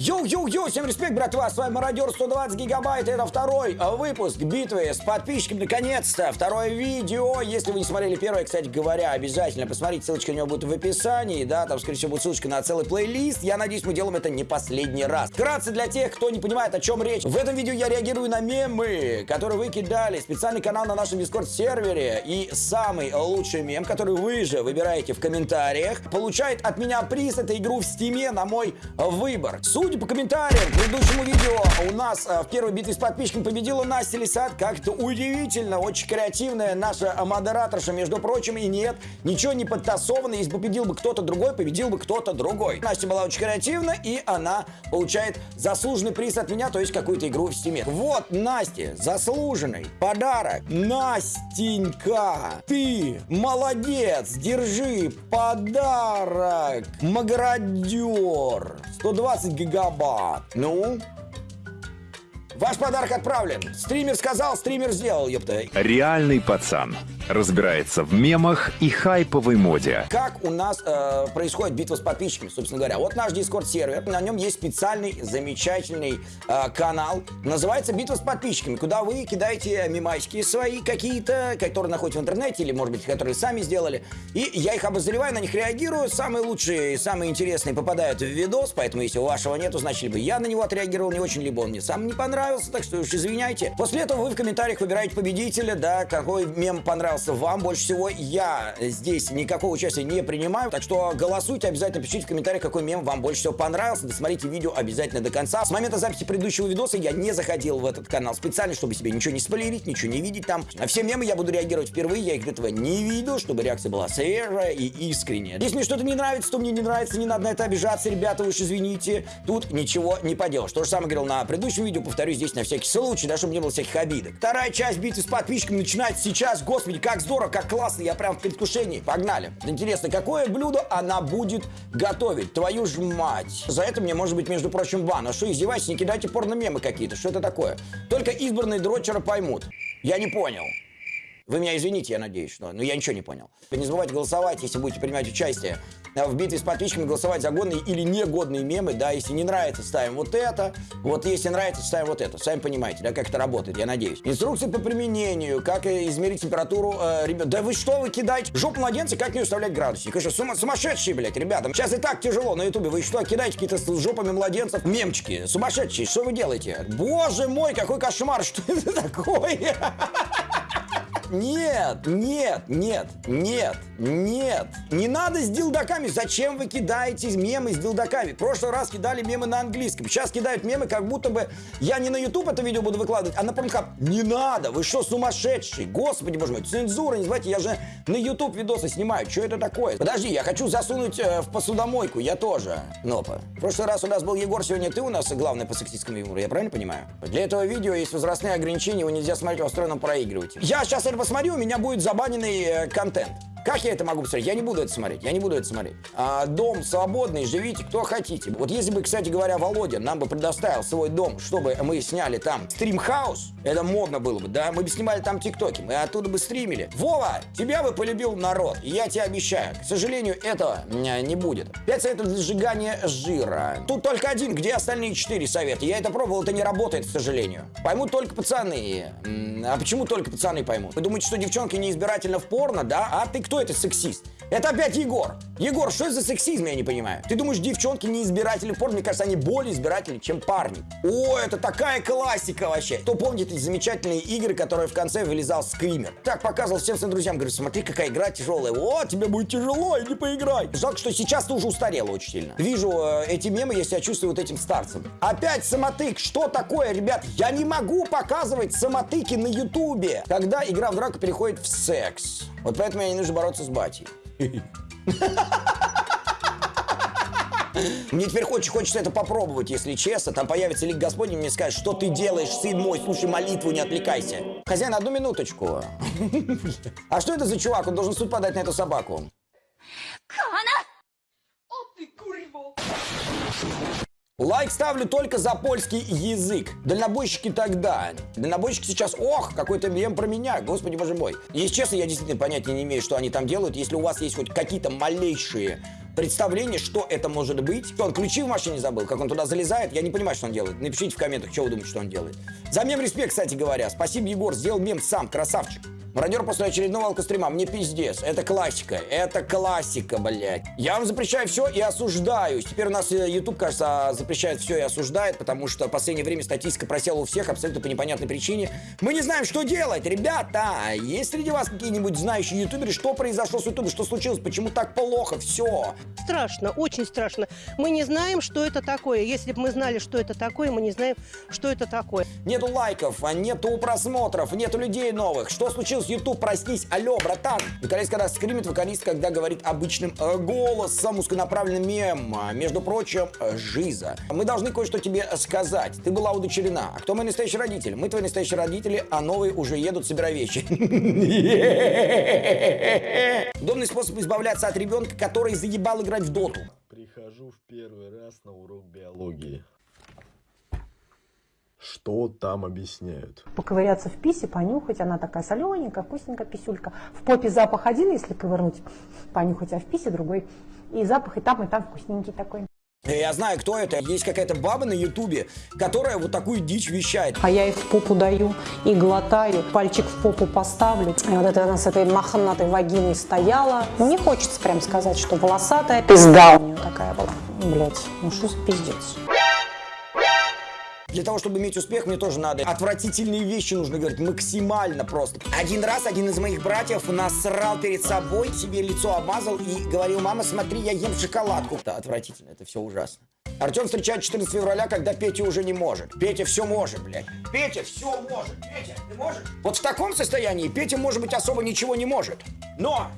Йоу-йоу-йоу, всем респект, братва, с вами Мародер 120 гигабайт, это второй э, выпуск битвы с подписчиками, наконец-то, второе видео, если вы не смотрели первое, кстати говоря, обязательно посмотрите, ссылочка у него будет в описании, да, там, скорее всего, будет ссылочка на целый плейлист, я надеюсь, мы делаем это не последний раз. Вкратце для тех, кто не понимает, о чем речь, в этом видео я реагирую на мемы, которые вы кидали, специальный канал на нашем Discord-сервере, и самый лучший мем, который вы же выбираете в комментариях, получает от меня приз, это игру в Steam е на мой выбор. Суть Судя по комментариям к предыдущему видео, у нас а, в первой битве с подписчиками победила Настя Лисат. Как-то удивительно, очень креативная наша модераторша, между прочим, и нет, ничего не подтасовано. Если победил бы кто-то другой, победил бы кто-то другой. Настя была очень креативна, и она получает заслуженный приз от меня, то есть какую-то игру в стиме. Вот, Насте, заслуженный подарок. Настенька, ты молодец, держи подарок. Маградер. 120 гигабайт. Ну? Ваш подарок отправлен. Стример сказал, стример сделал, ёпта. Реальный пацан разбирается в мемах и хайповой моде. Как у нас э, происходит битва с подписчиками, собственно говоря. Вот наш дискорд-сервер, на нем есть специальный, замечательный э, канал. Называется «Битва с подписчиками», куда вы кидаете мемасики свои какие-то, которые находите в интернете, или, может быть, которые сами сделали. И я их обозреваю, на них реагирую. Самые лучшие, самые интересные попадают в видос, поэтому если у вашего нету, значит, либо я на него отреагировал не очень, либо он мне сам не понравился, так что уж извиняйте. После этого вы в комментариях выбираете победителя, да, какой мем понравился понравился вам больше всего. Я здесь никакого участия не принимаю, так что голосуйте, обязательно пишите в комментариях, какой мем вам больше всего понравился. Досмотрите видео обязательно до конца. С момента записи предыдущего видоса я не заходил в этот канал специально, чтобы себе ничего не спойлерить, ничего не видеть там. На все мемы я буду реагировать впервые, я их до этого не видел, чтобы реакция была свежая и искренняя. Если мне что-то не нравится, то мне не нравится, не надо на это обижаться, ребята, уж извините. Тут ничего не поделаешь. То же самое говорил на предыдущем видео, повторюсь здесь на всякий случай, да, чтобы не было всяких обидок. Вторая часть битвы с подписчиками начинается сейчас. Господи, как здорово, как классно, я прям в предвкушении. Погнали. Интересно, какое блюдо она будет готовить? Твою ж мать. За это мне может быть, между прочим, бан. А что, издевайтесь, не кидайте порно-мемы какие-то. Что это такое? Только избранные дрочеры поймут. Я не понял. Вы меня извините, я надеюсь, что... Но я ничего не понял. Не забывайте голосовать, если будете принимать участие в битве с подписчиками, голосовать за годные или негодные мемы, да, если не нравится, ставим вот это, вот если нравится, ставим вот это. Сами понимаете, да, как это работает, я надеюсь. Инструкции по применению, как измерить температуру, э, ребят. Да вы что, вы кидаете? Жопу младенца, как не уставлять градусник? Вы что, сума сумасшедшие, блядь, ребята? Сейчас и так тяжело на ютубе. Вы что, кидаете какие-то с жопами младенцев мемчики? Сумасшедшие, что вы делаете? Боже мой, какой кошмар, что это такое? Нет, нет, нет, нет, нет. Не надо с дилдаками. Зачем вы кидаете мемы с дилдаками? В прошлый раз кидали мемы на английском. Сейчас кидают мемы, как будто бы я не на YouTube это видео буду выкладывать, а на Pornhub. Не надо, вы что, сумасшедший? Господи, боже мой, цензура, не знаете, я же на YouTube видосы снимаю. Что это такое? Подожди, я хочу засунуть э, в посудомойку, я тоже. Нопа. В прошлый раз у нас был Егор, сегодня ты у нас главный по сексистскому юмору, я правильно понимаю? Для этого видео есть возрастные ограничения, его нельзя смотреть в встроенном проигрывателе. Я сейчас посмотрю, у меня будет забаненный э, контент. Как я это могу посмотреть? Я не буду это смотреть, я не буду это смотреть. А, дом свободный, живите, кто хотите. Вот если бы, кстати говоря, Володя нам бы предоставил свой дом, чтобы мы сняли там стримхаус, это модно было бы, да? Мы бы снимали там тиктоки, мы оттуда бы стримили. Вова, тебя бы полюбил народ, я тебе обещаю. К сожалению, этого не будет. Пять советов для сжигания жира. Тут только один, где остальные четыре совета? Я это пробовал, это не работает, к сожалению. Поймут только пацаны. А почему только пацаны поймут? Вы думаете, что девчонки не избирательно в порно, да? А ты кто это сексист? Это опять Егор. Егор, что это за сексизм, я не понимаю? Ты думаешь, девчонки не избиратели порно? Мне кажется, они более избиратели, чем парни. О, это такая классика вообще. Кто помнит эти замечательные игры, которые в конце вылезал скример? Так показывал всем своим друзьям, говорю, смотри, какая игра тяжелая. О, тебе будет тяжело, иди поиграй. Жалко, что сейчас ты уже устарела очень сильно. Вижу э, эти мемы, я себя чувствую вот этим старцем. Опять самотык. Что такое, ребят? Я не могу показывать самотыки на ютубе, когда игра в драку переходит в секс. Вот поэтому мне не нужно бороться с батей. Мне теперь очень хочется это попробовать, если честно. Там появится лик Господень, мне скажет, что ты делаешь, сын мой, слушай молитву, не отвлекайся. Хозяин, одну минуточку. А что это за чувак? Он должен суд подать на эту собаку. Лайк ставлю только за польский язык. Дальнобойщики тогда. Дальнобойщики сейчас, ох, какой-то мем про меня, господи боже мой. Если честно, я действительно понятия не имею, что они там делают. Если у вас есть хоть какие-то малейшие представления, что это может быть. Что он ключи в машине забыл, как он туда залезает, я не понимаю, что он делает. Напишите в комментах, что вы думаете, что он делает. За мем респект, кстати говоря. Спасибо, Егор, сделал мем сам, красавчик. Мародер после очередного алкострима. Мне пиздец. Это классика. Это классика, блядь. Я вам запрещаю все и осуждаю. Теперь у нас э, YouTube, кажется, запрещает все и осуждает, потому что в последнее время статистика просела у всех абсолютно по непонятной причине. Мы не знаем, что делать. Ребята, есть среди вас какие-нибудь знающие ютуберы, что произошло с ютубом, что случилось, почему так плохо, все. Страшно, очень страшно. Мы не знаем, что это такое. Если бы мы знали, что это такое, мы не знаем, что это такое. Нету лайков, нету просмотров, нету людей новых. Что случилось? YouTube, проснись. Алло, братан. Вокалист, когда скримит, вокалист, когда говорит обычным э, голосом, узконаправленным мем. А, Между прочим, э, жиза. Мы должны кое-что тебе сказать. Ты была удочерена. А кто мой настоящий родитель? Мы твои настоящие родители, а новые уже едут, собирай вещи. Удобный способ избавляться от ребенка, который заебал играть в доту. Прихожу в первый раз на урок биологии. Что там объясняют? поковыряться в писе, понюхать. Она такая солененькая, вкусненькая писюлька. В попе запах один, если ковырнуть, понюхать, а в писе другой. И запах и там, и там вкусненький такой. Я знаю, кто это. Есть какая-то баба на ютубе, которая вот такую дичь вещает. А я их в попу даю и глотаю, пальчик в попу поставлю. И вот это она с этой мохнатой вагиной стояла. Не хочется прям сказать, что волосатая пизда у нее такая была. Блять, ну что за пиздец. Для того, чтобы иметь успех, мне тоже надо отвратительные вещи нужно говорить максимально просто. Один раз один из моих братьев насрал перед собой, себе лицо обмазал и говорил, мама, смотри, я ем шоколадку. Это отвратительно, это все ужасно. Артем встречает 14 февраля, когда Петя уже не может. Петя все может, блядь. Петя все может. Петя, ты можешь? Вот в таком состоянии Петя, может быть, особо ничего не может. Но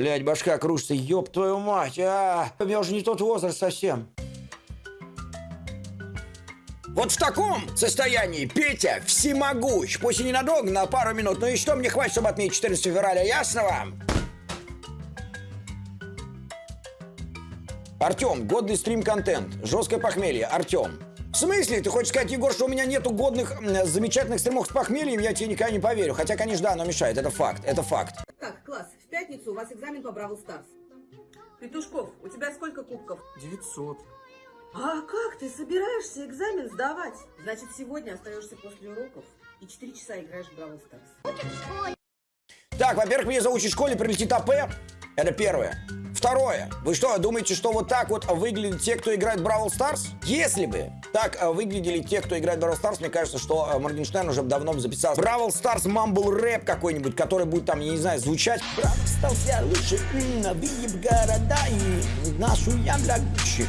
Блять, башка кружится, ёб твою мать, а! У меня уже не тот возраст совсем. Вот в таком состоянии Петя всемогущ. Пусть и ненадолго, на пару минут. Ну и что мне хватит, чтобы отметить 14 февраля, ясно вам? Артем, годный стрим-контент. Жесткое похмелье. Артем. В смысле? Ты хочешь сказать, Егор, что у меня нету годных, замечательных стримов с похмельем? Я тебе никогда не поверю. Хотя, конечно, да, оно мешает. Это факт. Это факт. Так, класс, в пятницу у вас экзамен по Brawl Stars. Петушков, у тебя сколько кубков? 900. А как ты собираешься экзамен сдавать? Значит, сегодня остаешься после уроков и 4 часа играешь в Brawl Stars. Так, во-первых, меня заучить в школе прилетит АП. Это первое. Второе. Вы что, думаете, что вот так вот выглядят те, кто играет Brawl Stars? Если бы так э, выглядели те, кто играет Brawl Stars, мне кажется, что э, Моргенштерн уже давно бы записал Brawl Stars mumble рэп какой-нибудь, который будет там, я не знаю, звучать. Brawl Stars я лучше, выеб города и нашу я для Гуччи.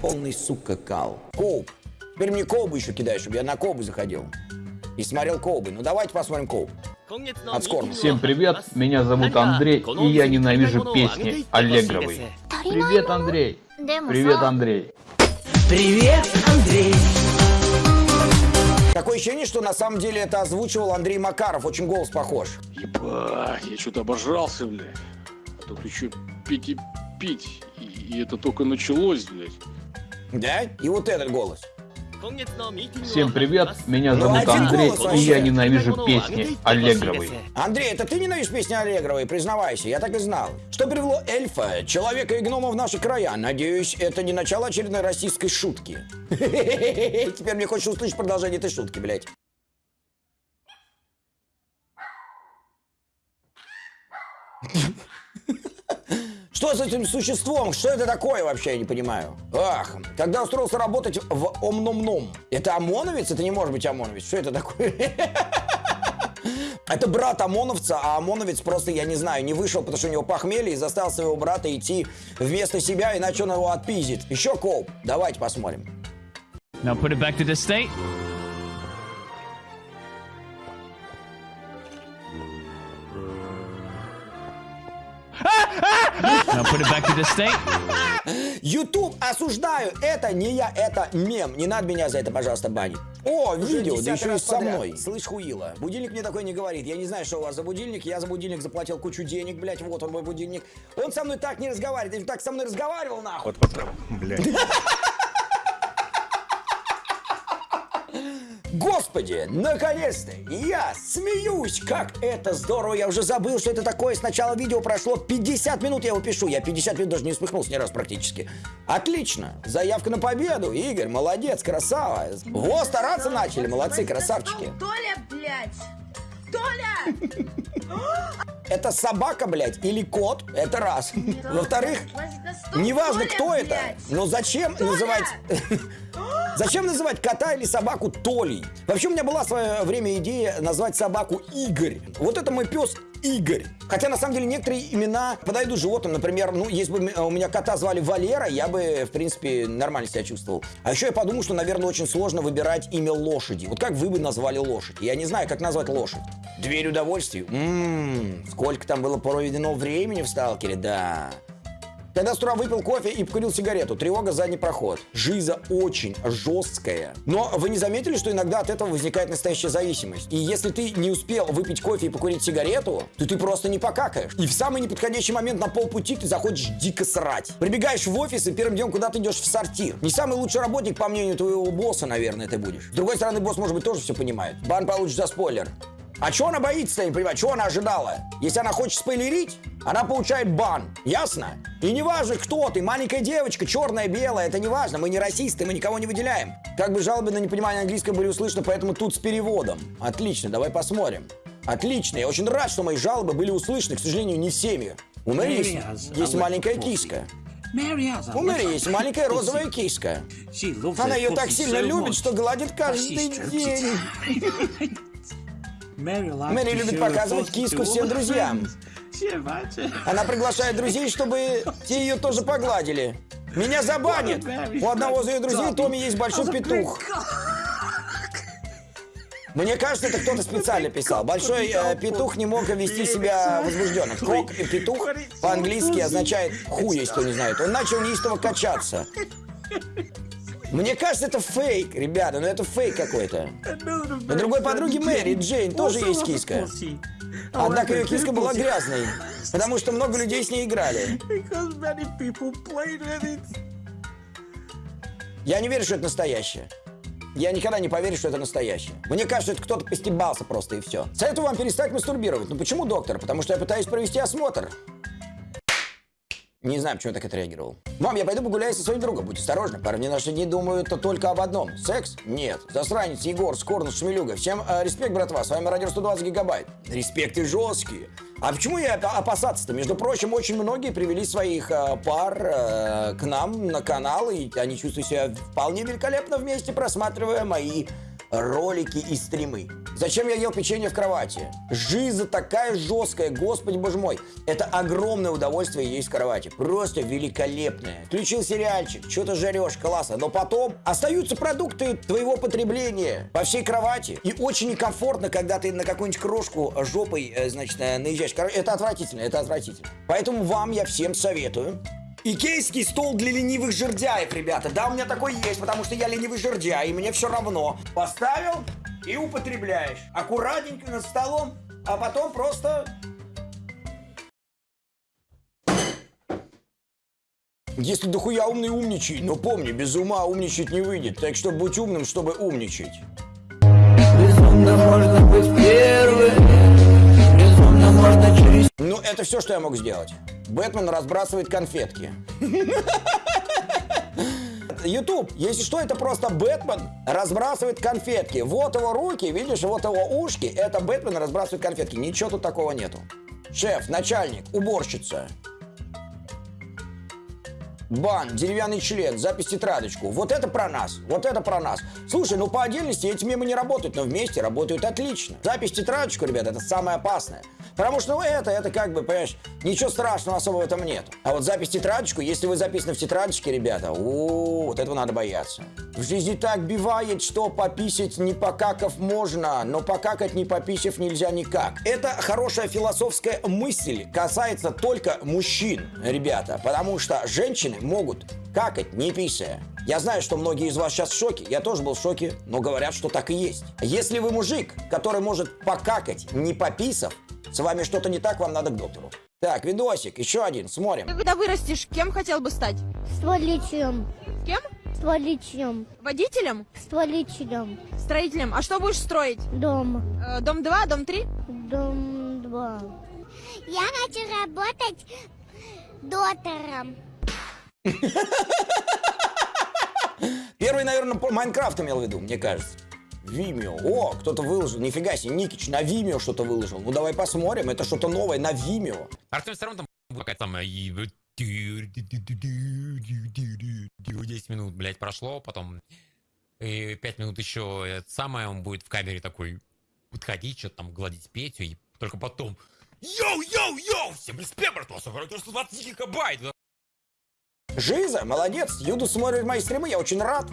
Полный, сука, кал. Коуп. Теперь мне колбу еще кидаешь, чтобы я на колбу заходил. И смотрел колбы. Ну давайте посмотрим колб. От. Всем привет, меня зовут Андрей, и я ненавижу песни Аллегровой. Привет, Андрей. Привет, Андрей. Такое ощущение, что на самом деле это озвучивал Андрей Макаров. Очень голос похож. Ебать, я что-то обожрался, блядь. А тут еще пить и пить. И, и это только началось, блядь. Да? И вот этот голос. Всем привет, меня Ну, зовут Андрей, и я ненавижу песни Аллегровой. Андрей, это ты ненавидишь песни Аллегровой? Признавайся, я так и знал. Что привело эльфа, человека и гнома в наши края? Надеюсь, это не начало очередной российской шутки. Теперь мне хочется услышать продолжение этой шутки, блядь. Что с этим существом? Что это такое вообще, я не понимаю. Ах, когда устроился работать в Омномном. Это ОМОНовец? Это не может быть ОМОНовец. Что это такое? Это брат ОМОНовца, а ОМОНовец просто, я не знаю, не вышел, потому что у него похмелье и заставил своего брата идти вместо себя, иначе он его отпиздит. Еще коп. Давайте посмотрим. Now put it back to the state. Now put it back to the state. YouTube осуждаю. Это не я, это мем. Не надо меня за это, пожалуйста, банить. О, видео, да еще и со мной. Слышь, хуила. Будильник мне такой не говорит. Я не знаю, что у вас за будильник. Я за будильник заплатил кучу денег, блядь. Вот он мой будильник. Он со мной так не разговаривает. Бы так со мной разговаривал, нахуй. Вот, вот, блядь. Господи, наконец-то! Я смеюсь! Как это здорово! Я уже забыл, что это такое. Сначала видео прошло 50 минут, я его пишу. Я 50 минут даже не усмехнулся ни раз практически. Отлично! Заявка на победу. Игорь, молодец, красава. Во, стараться начали. Молодцы, красавчики. Толя, блядь! Толя! Это собака, блядь, или кот? Это раз. Во-вторых, неважно, кто это, но зачем называть... Зачем называть кота или собаку Толей? Вообще у меня была в свое время идея назвать собаку Игорь. Вот это мой пес Игорь. Хотя, на самом деле, некоторые имена подойдут животным. Например, ну, если бы у меня кота звали Валера, я бы, в принципе, нормально себя чувствовал. А еще я подумал, что, наверное, очень сложно выбирать имя лошади. Вот как вы бы назвали лошадь? Я не знаю, как назвать лошадь. Дверь удовольствий? Ммм, сколько там было проведено времени в сталкере, да. Когда с утра выпил кофе и покурил сигарету, тревога задний проход. Жиза очень жесткая. Но вы не заметили, что иногда от этого возникает настоящая зависимость? И если ты не успел выпить кофе и покурить сигарету, то ты просто не покакаешь. И в самый неподходящий момент на полпути ты заходишь дико срать. Прибегаешь в офис и первым делом куда ты идешь в сортир. Не самый лучший работник, по мнению твоего босса, наверное, ты будешь. С другой стороны, босс, может быть, тоже все понимает. Бан получишь за спойлер. А чего она боится, я не понимаю, чего она ожидала? Если она хочет спойлерить, она получает бан. Ясно? И не важно, кто ты, маленькая девочка, черная, белая, это не важно. Мы не расисты, мы никого не выделяем. Как бы жалобы на непонимание английского были услышаны, поэтому тут с переводом. Отлично, давай посмотрим. Отлично, я очень рад, что мои жалобы были услышаны, к сожалению, не всеми. У Мэри есть, есть маленькая киска. У Мэри есть маленькая розовая киска. Она ее так сильно любит, что гладит каждый день. Мэри любит показывать киску всем друзьям. Она приглашает друзей, чтобы те ее тоже погладили. Меня забанят. У одного из ее друзей Томми есть большой петух. Мне кажется, это кто-то специально писал. Большой э, петух не мог вести себя возбужденно. Кок и петух по-английски означает хуй, если кто не знает. Он начал неистово качаться. Мне кажется, это фейк, ребята, но это фейк какой-то. У другой подруги Мэри, Джейн, тоже есть киска. Однако ее киска была грязной, потому что много людей с ней играли. Я не верю, что это настоящее. Я никогда не поверю, что это настоящее. Мне кажется, это кто-то постебался просто и все. Советую вам перестать мастурбировать. Ну почему, доктор? Потому что я пытаюсь провести осмотр. Не знаю, почему я так отреагировал. Мам, я пойду погуляю со своим другом. Будь осторожна, парни наши дни думают только об одном. Секс? Нет. Засранец, Егор, Скорнус, Шмелюга. Всем э, респект, братва. С вами Радио 120 Гигабайт. Респекты жесткие. А почему я опасаться-то? Между прочим, очень многие привели своих э, пар э, к нам на канал, и они чувствуют себя вполне великолепно вместе, просматривая мои ролики и стримы. Зачем я ел печенье в кровати? Жиза такая жесткая, господи боже мой. Это огромное удовольствие есть в кровати. Просто великолепное. Включил сериальчик, что-то жарешь, классно. Но потом остаются продукты твоего потребления по всей кровати. И очень некомфортно, когда ты на какую-нибудь крошку жопой, э, значит, э, наезжаешь. Это отвратительно, это отвратительно. Поэтому вам я всем советую Икейский стол для ленивых жердяев, ребята. Да, у меня такой есть, потому что я ленивый жердяй, и мне все равно. Поставил и употребляешь. Аккуратненько над столом, а потом просто... Если дохуя умный, умничай. Но помни, без ума умничать не выйдет. Так что будь умным, чтобы умничать. Безумно можно быть первым. Это все, что я мог сделать. Бэтмен разбрасывает конфетки. YouTube, если что, это просто Бэтмен разбрасывает конфетки. Вот его руки, видишь, вот его ушки. Это Бэтмен разбрасывает конфетки. Ничего тут такого нету. Шеф, начальник, уборщица. Бан, деревянный член, запись тетрадочку. Вот это про нас, вот это про нас. Слушай, ну по отдельности эти мемы не работают, но вместе работают отлично. Запись тетрадочку, ребят, это самое опасное. Потому что, ну, это, это как бы, понимаешь, ничего страшного особо в этом нет. А вот запись тетрадочку, если вы записаны в тетрадочке, ребята, о, вот этого надо бояться. В жизни так бивает, что пописать не покакав можно, но покакать не пописав нельзя никак. Это хорошая философская мысль касается только мужчин, ребята, потому что женщины могут какать не писая. Я знаю, что многие из вас сейчас в шоке, я тоже был в шоке, но говорят, что так и есть. Если вы мужик, который может покакать не пописав, с вами что-то не так, вам надо к доктору. Так, видосик, еще один, смотрим. Когда вырастешь, кем хотел бы стать? Стволичем. Кем? Стволичем. Водителем? Стволичем. Строителем. А что будешь строить? Дом. Э, дом 2, дом 3? Дом 2. Я хочу работать доктором. Первый, наверное, Майнкрафт имел в виду, мне кажется. Vimeo. О, кто-то выложил. Нифига себе, Никич на Vimeo что-то выложил. Ну давай посмотрим, это что-то новое на Vimeo. Артем все равно там какая-то там и 10 минут, блядь, прошло, потом и 5 минут еще это самое, он будет в камере такой подходить, что-то там гладить Петю, и только потом Йоу, йоу, йоу! Всем респект, братва, 120 гигабайт! Жиза, молодец. Юду смотрит мои стримы, я очень рад.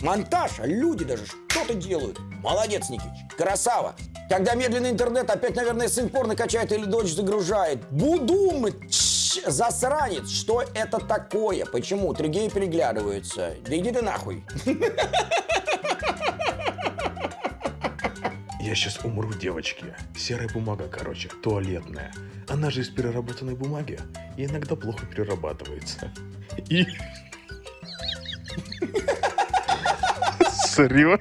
Монтаж, а люди даже что-то делают. Молодец, Никич. Красава. Когда медленный интернет опять, наверное, сын порно качает или дочь загружает. Будум, тш, засранец. Что это такое? Почему? Три гея переглядываются. Да иди ты нахуй. Я сейчас умру, девочки. Серая бумага, короче, туалетная. Она же из переработанной бумаги и иногда плохо перерабатывается. И... Серьезно?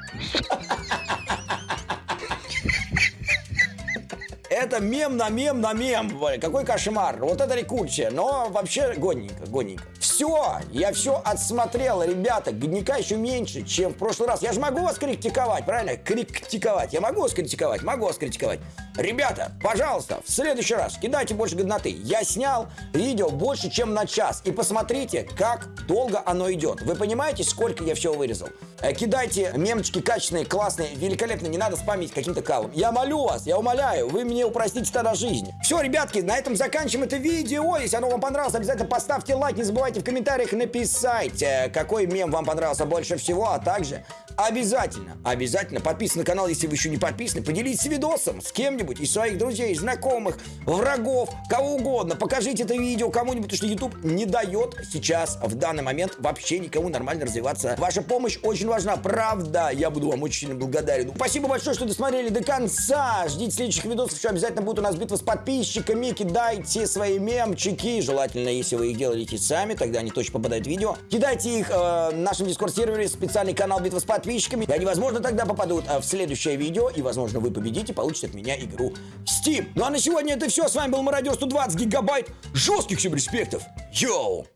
Это мем на мем на мем. Какой кошмар. Вот это рекучая. Но вообще годненько, годненько. Все, я все отсмотрел, ребята. Годника еще меньше, чем в прошлый раз. Я же могу вас критиковать, правильно? Критиковать. Я могу вас критиковать? Могу вас критиковать. Ребята, пожалуйста, в следующий раз кидайте больше годноты. Я снял видео больше, чем на час. И посмотрите, как долго оно идет. Вы понимаете, сколько я всего вырезал? Э, Кидайте мемочки качественные, классные, великолепные. Не надо спамить каким-то калом. Я молю вас, я умоляю, вы мне упростите тогда жизнь. Все, ребятки, на этом заканчиваем это видео. Если оно вам понравилось, обязательно поставьте лайк. Не забывайте в комментариях написать, э, какой мем вам понравился больше всего, а также обязательно, обязательно подписывайтесь на канал, если вы еще не подписаны. Поделитесь видосом с кем-нибудь из своих друзей, знакомых, врагов, кого угодно. Покажите это видео кому-нибудь, потому что YouTube не дает сейчас, в данный момент, вообще никому нормально развиваться. Ваша помощь очень важна, правда. Я буду вам очень сильно благодарен. Ну, Спасибо большое, что досмотрели до конца. Ждите следующих видосов. Еще обязательно будет у нас битва с подписчиками. Кидайте свои мемчики. Желательно, если вы их делаете сами, тогда они точно попадают в видео. Кидайте их э, в нашем дискорд-сервере, специальный канал битва с подписчиками. И они, возможно, тогда попадут э, в следующее видео. И, возможно, вы победите, получите от меня игру Steam. Ну а на сегодня это все. С вами был Мародер 120 гигабайт. Жестких всем респектов. Йоу!